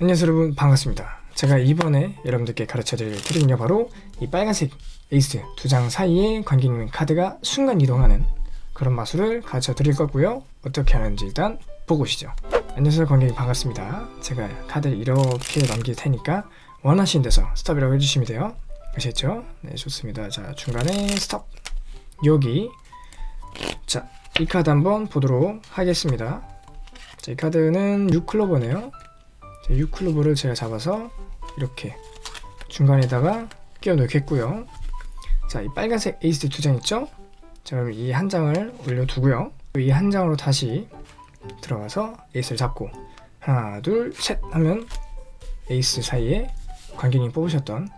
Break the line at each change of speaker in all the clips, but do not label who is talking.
안녕하세요 여러분. 반갑습니다. 제가 이번에 여러분들께 가르쳐드릴 트릭은요 바로 이 빨간색 에이스 두 장 사이에 관객님 카드가 순간 이동하는 그런 마술을 가르쳐 드릴 거고요. 어떻게 하는지 일단 보고 오시죠. 안녕하세요 관객님 반갑습니다. 제가 카드를 이렇게 넘길 테니까 원하시는 데서 스톱이라고 해주시면 돼요. 아시겠죠? 네 좋습니다. 자 중간에 스톱. 여기. 자 이 카드 한번 보도록 하겠습니다. 자, 이 카드는 6클로버네요 6클로버를 제가 잡아서 이렇게 중간에다가 끼워 넣겠고요. 자 이 빨간색 에이스 두 장 있죠? 자 그럼 이 한 장을 올려두고요. 이 한 장으로 다시 들어가서 에이스를 잡고 하나 둘 셋 하면 에이스 사이에 관객님 뽑으셨던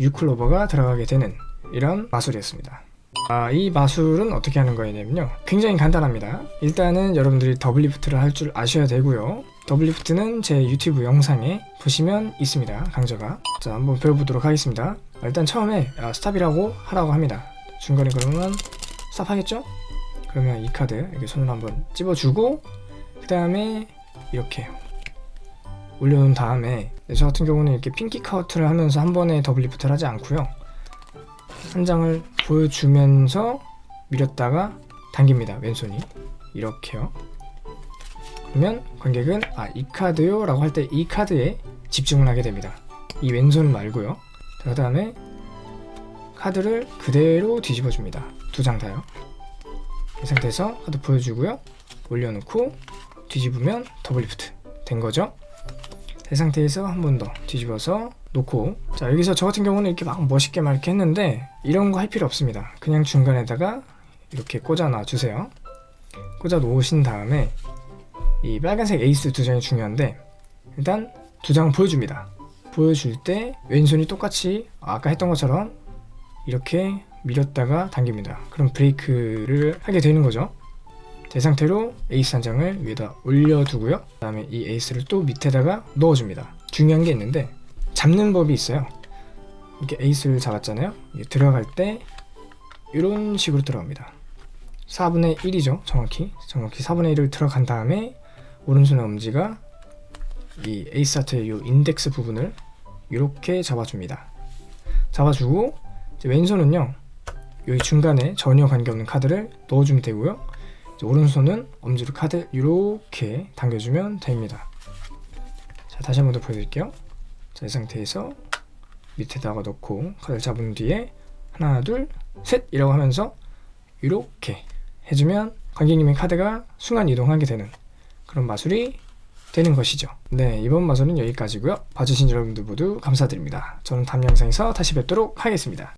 6클로버가 들어가게 되는 이런 마술이었습니다. 아, 이 마술은 어떻게 하는 거냐면요. 굉장히 간단합니다. 일단은 여러분들이 double lift를 할 줄 아셔야 되고요 double lift는 제 유튜브 영상에 보시면 있습니다. 강좌가. 자 한번 배워보도록 하겠습니다. 일단 처음에 아, 스탑이라고 하라고 합니다. 중간에 그러면 스탑 하겠죠? 그러면 이 카드 이렇게 손으로 한번 찝어주고 그 다음에 이렇게 올려놓은 다음에 네, 저 같은 경우는 이렇게 pinky count를 하면서 한 번에 double lift를 하지 않고요. 한 장을 보여주면서 밀었다가 당깁니다. 왼손이. 이렇게요 그러면 관객은 아 이 카드요? 라고 할 때 이 카드에 집중을 하게 됩니다. 이 왼손 말고요. 그 다음에 카드를 그대로 뒤집어 줍니다. 두 장 다요. 이 상태에서 카드 보여주고요. 올려놓고 뒤집으면 double lift 된 거죠? 이 상태에서 한 번 더 뒤집어서 놓고. 자 여기서 저 같은 경우는 이렇게 막 멋있게 막 이렇게 했는데 이런 거 할 필요 없습니다. 그냥 중간에다가 이렇게 꽂아 놔 주세요. 꽂아 놓으신 다음에 이 빨간색 에이스 두 장이 중요한데 일단 두 장 보여줍니다. 보여줄 때 왼손이 똑같이 아까 했던 것처럼 이렇게 밀었다가 당깁니다. 그럼 브레이크를 하게 되는 거죠. 이 상태로 에이스 한 장을 위에다 올려두고요. 그 다음에 이 에이스를 또 밑에다가 넣어줍니다. 중요한 게 있는데 잡는 법이 있어요. 이렇게 에이스를 잡았잖아요. 들어갈 때 이런 식으로 들어갑니다. 4분의 1이죠 정확히. 정확히 4분의 1을 들어간 다음에 오른손의 엄지가 이 에이스 하트의 이 인덱스 부분을 이렇게 잡아줍니다. 잡아주고 왼손은요 여기 중간에 전혀 관계없는 카드를 넣어주면 되고요. 오른손은 엄지로 카드 이렇게 당겨주면 됩니다. 자 다시 한 번 더 보여드릴게요. 자, 이 상태에서 밑에다가 넣고 카드를 잡은 뒤에 하나 둘 셋 이라고 하면서 이렇게 해주면 관객님의 카드가 순간 이동하게 되는 그런 마술이 되는 것이죠. 네 이번 마술은 여기까지고요. 봐주신 여러분들 모두 감사드립니다. 저는 다음 영상에서 다시 뵙도록 하겠습니다